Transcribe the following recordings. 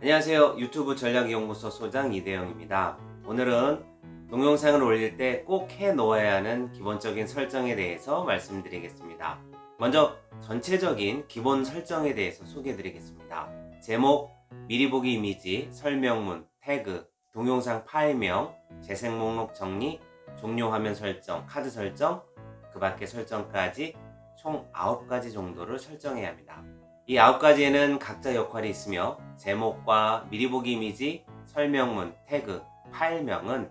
안녕하세요. 유튜브 전략연구소 소장 이대영입니다. 오늘은 동영상을 올릴 때 꼭 해 놓아야 하는 기본적인 설정에 대해서 말씀드리겠습니다. 먼저 전체적인 기본 설정에 대해서 소개해 드리겠습니다. 제목, 미리 보기 이미지, 설명문, 태그, 동영상 파일명, 재생 목록 정리, 종료 화면 설정, 카드 설정, 그 밖의 설정까지 총 9가지 정도를 설정해야 합니다 이 9가지에는 각자 역할이 있으며 제목과 미리 보기 이미지, 설명문, 태그, 파일명은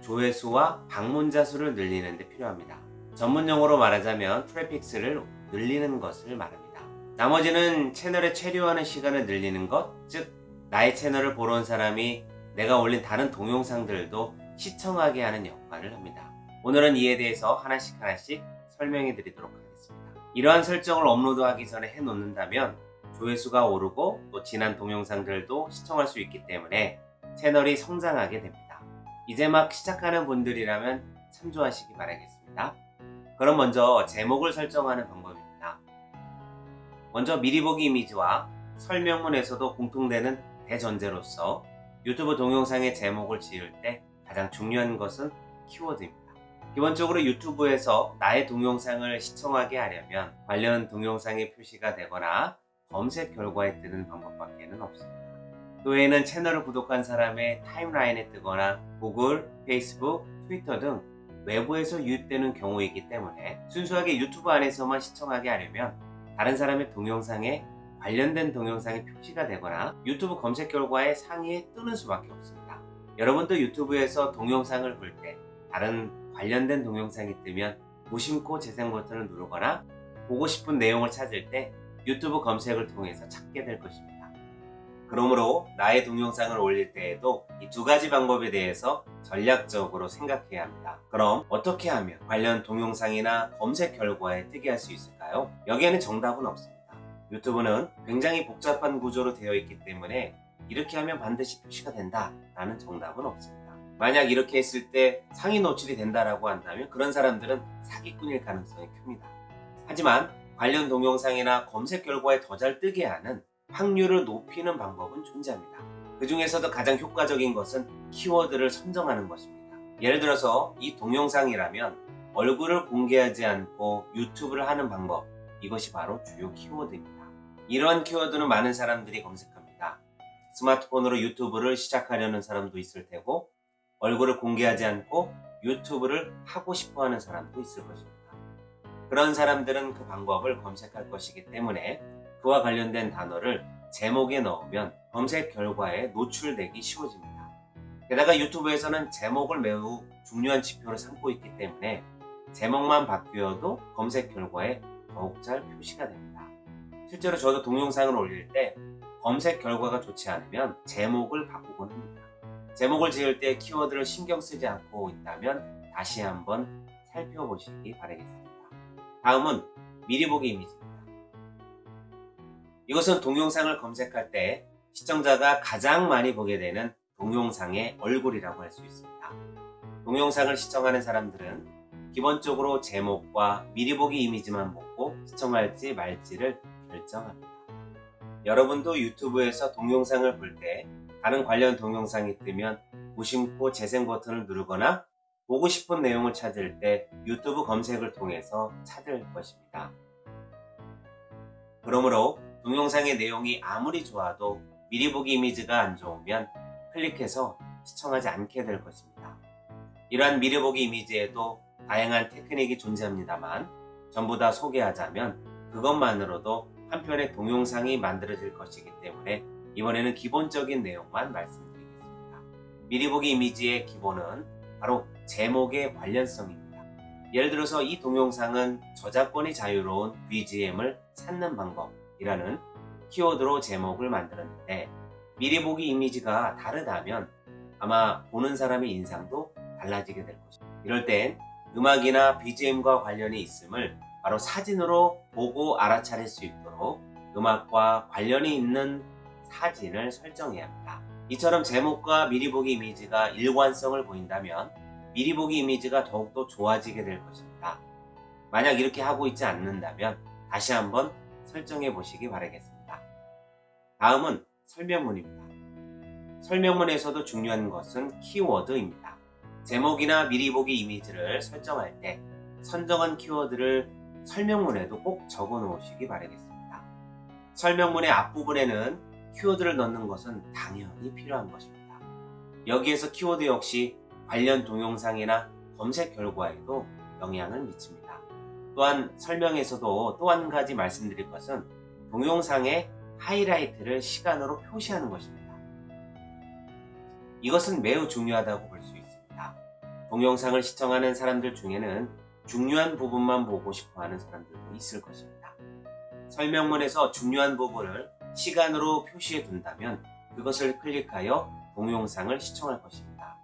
조회수와 방문자 수를 늘리는 데 필요합니다. 전문 용어로 말하자면 트래픽 수를 늘리는 것을 말합니다. 나머지는 채널에 체류하는 시간을 늘리는 것, 즉 나의 채널을 보러 온 사람이 내가 올린 다른 동영상들도 시청하게 하는 역할을 합니다. 오늘은 이에 대해서 하나씩 하나씩 설명해 드리도록 하겠습니다. 이러한 설정을 업로드하기 전에 해놓는다면 조회수가 오르고 또 지난 동영상들도 시청할 수 있기 때문에 채널이 성장하게 됩니다. 이제 막 시작하는 분들이라면 참조하시기 바라겠습니다. 그럼 먼저 제목을 설정하는 방법입니다. 먼저 미리 보기 이미지와 설명문에서도 공통되는 대전제로서 유튜브 동영상의 제목을 지을 때 가장 중요한 것은 키워드입니다. 기본적으로 유튜브에서 나의 동영상을 시청하게 하려면 관련 동영상이 표시가 되거나 검색 결과에 뜨는 방법밖에 는 없습니다. 그 외에는 채널을 구독한 사람의 타임라인에 뜨거나 구글, 페이스북, 트위터 등 외부에서 유입되는 경우이기 때문에 순수하게 유튜브 안에서만 시청하게 하려면 다른 사람의 동영상에 관련된 동영상이 표시가 되거나 유튜브 검색 결과의 상위에 뜨는 수밖에 없습니다. 여러분도 유튜브에서 동영상을 볼 때 다른 관련된 동영상이 뜨면 무심코 재생 버튼을 누르거나 보고 싶은 내용을 찾을 때 유튜브 검색을 통해서 찾게 될 것입니다. 그러므로 나의 동영상을 올릴 때에도 이 두 가지 방법에 대해서 전략적으로 생각해야 합니다. 그럼 어떻게 하면 관련 동영상이나 검색 결과에 뜨게 할 수 있을까요? 여기에는 정답은 없습니다. 유튜브는 굉장히 복잡한 구조로 되어 있기 때문에 이렇게 하면 반드시 표시가 된다 라는 정답은 없습니다. 만약 이렇게 했을 때 상위 노출이 된다라고 한다면 그런 사람들은 사기꾼일 가능성이 큽니다. 하지만 관련 동영상이나 검색 결과에 더 잘 뜨게 하는 확률을 높이는 방법은 존재합니다. 그 중에서도 가장 효과적인 것은 키워드를 선정하는 것입니다. 예를 들어서 이 동영상이라면 얼굴을 공개하지 않고 유튜브를 하는 방법 이것이 바로 주요 키워드입니다. 이러한 키워드는 많은 사람들이 검색합니다. 스마트폰으로 유튜브를 시작하려는 사람도 있을 테고 얼굴을 공개하지 않고 유튜브를 하고 싶어 하는 사람도 있을 것입니다. 그런 사람들은 그 방법을 검색할 것이기 때문에 그와 관련된 단어를 제목에 넣으면 검색 결과에 노출되기 쉬워집니다. 게다가 유튜브에서는 제목을 매우 중요한 지표로 삼고 있기 때문에 제목만 바뀌어도 검색 결과에 더욱 잘 표시가 됩니다. 실제로 저도 동영상을 올릴 때 검색 결과가 좋지 않으면 제목을 바꾸곤 합니다. 제목을 지을 때 키워드를 신경 쓰지 않고 있다면 다시 한번 살펴보시기 바라겠습니다. 다음은 미리 보기 이미지입니다. 이것은 동영상을 검색할 때 시청자가 가장 많이 보게 되는 동영상의 얼굴이라고 할 수 있습니다. 동영상을 시청하는 사람들은 기본적으로 제목과 미리 보기 이미지만 보고 시청할지 말지를 결정합니다. 여러분도 유튜브에서 동영상을 볼때 다른 관련 동영상이 뜨면 무심코 재생 버튼을 누르거나 보고 싶은 내용을 찾을 때 유튜브 검색을 통해서 찾을 것입니다. 그러므로 동영상의 내용이 아무리 좋아도 미리 보기 이미지가 안 좋으면 클릭해서 시청하지 않게 될 것입니다. 이러한 미리 보기 이미지에도 다양한 테크닉이 존재합니다만 전부 다 소개하자면 그것만으로도 한 편의 동영상이 만들어질 것이기 때문에 이번에는 기본적인 내용만 말씀드리겠습니다. 미리 보기 이미지의 기본은 바로 제목의 관련성입니다. 예를 들어서 이 동영상은 저작권이 자유로운 BGM을 찾는 방법이라는 키워드로 제목을 만들었는데 미리 보기 이미지가 다르다면 아마 보는 사람의 인상도 달라지게 될 것입니다. 이럴 땐 음악이나 BGM과 관련이 있음을 바로 사진으로 보고 알아차릴 수 있도록 음악과 관련이 있는 사진을 설정해야 합니다. 이처럼 제목과 미리 보기 이미지가 일관성을 보인다면 미리 보기 이미지가 더욱더 좋아지게 될 것입니다. 만약 이렇게 하고 있지 않는다면 다시 한번 설정해 보시기 바라겠습니다. 다음은 설명문입니다. 설명문에서도 중요한 것은 키워드입니다. 제목이나 미리 보기 이미지를 설정할 때 선정한 키워드를 설명문에도 꼭 적어 놓으시기 바라겠습니다. 설명문의 앞부분에는 키워드를 넣는 것은 당연히 필요한 것입니다. 여기에서 키워드 역시 관련 동영상이나 검색 결과에도 영향을 미칩니다. 또한 설명에서도 또 한 가지 말씀드릴 것은 동영상의 하이라이트를 시간으로 표시하는 것입니다. 이것은 매우 중요하다고 볼 수 있습니다. 동영상을 시청하는 사람들 중에는 중요한 부분만 보고 싶어 하는 사람들도 있을 것입니다. 설명문에서 중요한 부분을 시간으로 표시해 둔다면 그것을 클릭하여 동영상을 시청할 것입니다.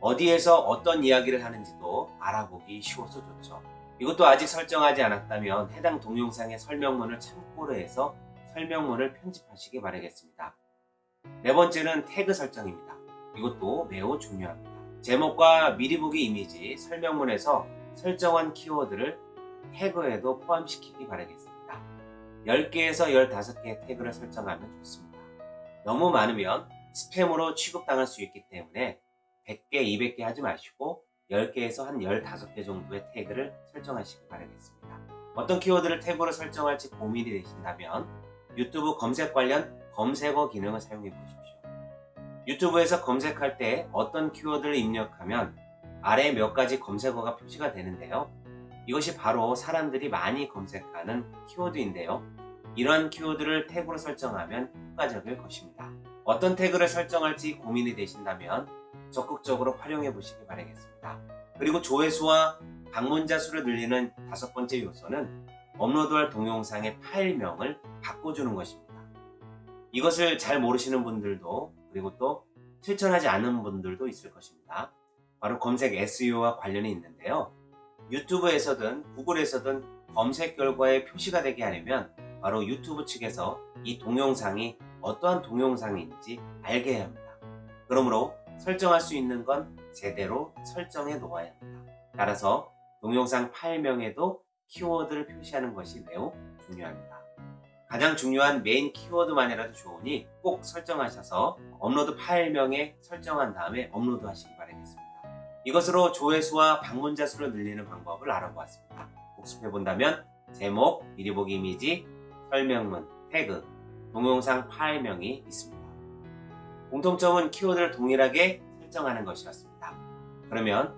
어디에서 어떤 이야기를 하는지도 알아보기 쉬워서 좋죠. 이것도 아직 설정하지 않았다면 해당 동영상의 설명문을 참고로 해서 설명문을 편집하시기 바라겠습니다. 네 번째는 태그 설정입니다. 이것도 매우 중요합니다. 제목과 미리 보기 이미지, 설명문에서 설정한 키워드를 태그에도 포함시키기 바라겠습니다. 10개에서 15개의 태그를 설정하면 좋습니다. 너무 많으면 스팸으로 취급당할 수 있기 때문에 100개, 200개 하지 마시고 10개에서 한 15개 정도의 태그를 설정하시기 바라겠습니다. 어떤 키워드를 태그로 설정할지 고민이 되신다면 유튜브 검색 관련 검색어 기능을 사용해 보십시오. 유튜브에서 검색할 때 어떤 키워드를 입력하면 아래 몇 가지 검색어가 표시가 되는데요. 이것이 바로 사람들이 많이 검색하는 키워드인데요. 이러한 키워드를 태그로 설정하면 효과적일 것입니다. 어떤 태그를 설정할지 고민이 되신다면 적극적으로 활용해 보시기 바라겠습니다. 그리고 조회수와 방문자 수를 늘리는 다섯 번째 요소는 업로드할 동영상의 파일명을 바꿔주는 것입니다. 이것을 잘 모르시는 분들도 그리고 또 실천하지 않는 분들도 있을 것입니다. 바로 검색 SEO와 관련이 있는데요. 유튜브에서든 구글에서든 검색 결과에 표시가 되게 하려면 바로 유튜브 측에서 이 동영상이 어떠한 동영상인지 알게 해야 합니다. 그러므로 설정할 수 있는 건 제대로 설정해 놓아야 합니다. 따라서 동영상 파일명에도 키워드를 표시하는 것이 매우 중요합니다. 가장 중요한 메인 키워드만이라도 좋으니 꼭 설정하셔서 업로드 파일명에 설정한 다음에 업로드 하시기 바라겠습니다. 이것으로 조회수와 방문자 수를 늘리는 방법을 알아보았습니다. 복습해 본다면 제목, 미리 보기 이미지, 설명문, 태그, 동영상 파일명이 있습니다. 공통점은 키워드를 동일하게 설정하는 것이었습니다. 그러면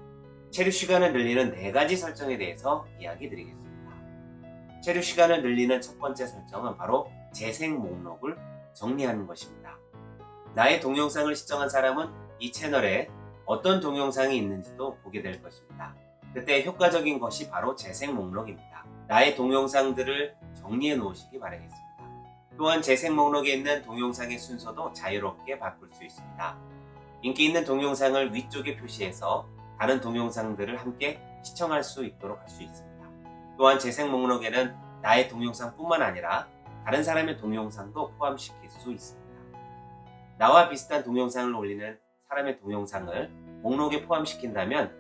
체류 시간을 늘리는 네 가지 설정에 대해서 이야기 드리겠습니다. 체류 시간을 늘리는 첫 번째 설정은 바로 재생 목록을 정리하는 것입니다. 나의 동영상을 시청한 사람은 이 채널에 어떤 동영상이 있는지도 보게 될 것입니다. 그때 효과적인 것이 바로 재생 목록입니다. 나의 동영상들을 정리해 놓으시기 바라겠습니다. 또한 재생 목록에 있는 동영상의 순서도 자유롭게 바꿀 수 있습니다. 인기 있는 동영상을 위쪽에 표시해서 다른 동영상들을 함께 시청할 수 있도록 할 수 있습니다. 또한 재생 목록에는 나의 동영상뿐만 아니라 다른 사람의 동영상도 포함시킬 수 있습니다. 나와 비슷한 동영상을 올리는 사람의 동영상을 목록에 포함시킨다면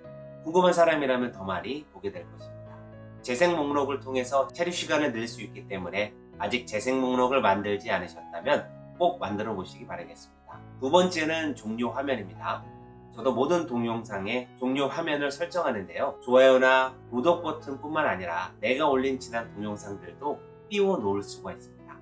궁금한 사람이라면 더 많이 보게 될 것입니다. 재생 목록을 통해서 체류 시간을 늘 수 있기 때문에 아직 재생 목록을 만들지 않으셨다면 꼭 만들어 보시기 바라겠습니다. 두 번째는 종료 화면입니다. 저도 모든 동영상에 종료 화면을 설정하는데요. 좋아요나 구독 버튼 뿐만 아니라 내가 올린 지난 동영상들도 띄워 놓을 수가 있습니다.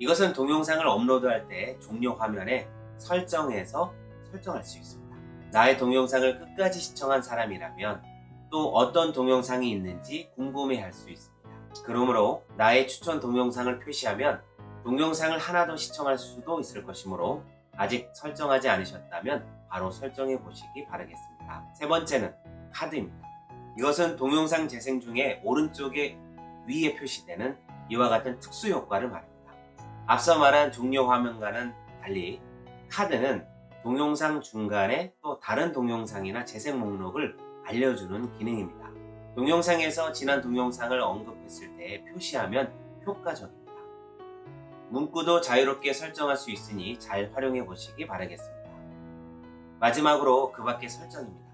이것은 동영상을 업로드할 때 종료 화면에 설정해서 설정할 수 있습니다. 나의 동영상을 끝까지 시청한 사람이라면 또 어떤 동영상이 있는지 궁금해 할 수 있습니다. 그러므로 나의 추천 동영상을 표시하면 동영상을 하나 더 시청할 수도 있을 것이므로 아직 설정하지 않으셨다면 바로 설정해 보시기 바라겠습니다. 세 번째는 카드입니다. 이것은 동영상 재생 중에 오른쪽에 위에 표시되는 이와 같은 특수 효과를 말합니다. 앞서 말한 종료 화면과는 달리 카드는 동영상 중간에 또 다른 동영상이나 재생 목록을 알려주는 기능입니다. 동영상에서 지난 동영상을 언급했을 때 표시하면 효과적입니다. 문구도 자유롭게 설정할 수 있으니 잘 활용해 보시기 바라겠습니다. 마지막으로 그 밖의 설정입니다.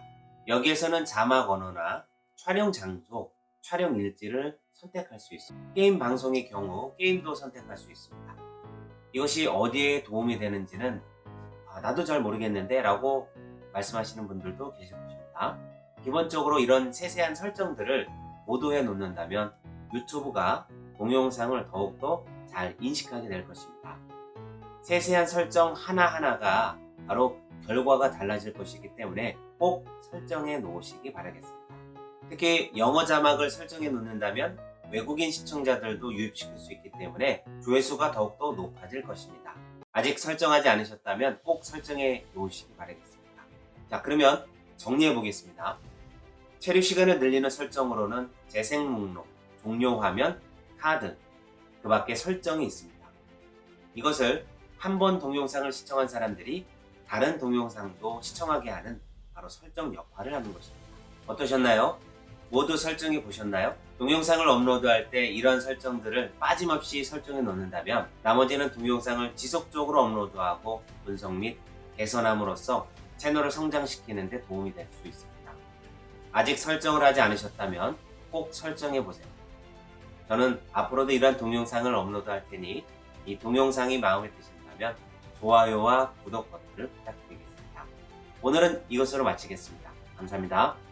여기에서는 자막 언어나 촬영 장소, 촬영 일지를 선택할 수 있습니다. 게임 방송의 경우 게임도 선택할 수 있습니다. 이것이 어디에 도움이 되는지는 아, 나도 잘 모르겠는데 라고 말씀하시는 분들도 계실 것입니다. 기본적으로 이런 세세한 설정들을 모두 해 놓는다면 유튜브가 동영상을 더욱더 잘 인식하게 될 것입니다. 세세한 설정 하나하나가 바로 결과가 달라질 것이기 때문에 꼭 설정해 놓으시기 바라겠습니다. 특히 영어 자막을 설정해 놓는다면 외국인 시청자들도 유입시킬 수 있기 때문에 조회수가 더욱더 높아질 것입니다. 아직 설정하지 않으셨다면 꼭 설정해 놓으시기 바라겠습니다. 자 그러면 정리해 보겠습니다. 체류 시간을 늘리는 설정으로는 재생 목록, 종료 화면, 카드 그 밖에 설정이 있습니다. 이것을 한 번 동영상을 시청한 사람들이 다른 동영상도 시청하게 하는 바로 설정 역할을 하는 것입니다. 어떠셨나요? 모두 설정해 보셨나요? 동영상을 업로드할 때 이런 설정들을 빠짐없이 설정해 놓는다면 나머지는 동영상을 지속적으로 업로드하고 분석 및 개선함으로써 채널을 성장시키는 데 도움이 될 수 있습니다. 아직 설정을 하지 않으셨다면 꼭 설정해 보세요. 저는 앞으로도 이런 동영상을 업로드할 테니 이 동영상이 마음에 드신다면 좋아요와 구독 버튼을 부탁드리겠습니다. 오늘은 이것으로 마치겠습니다. 감사합니다.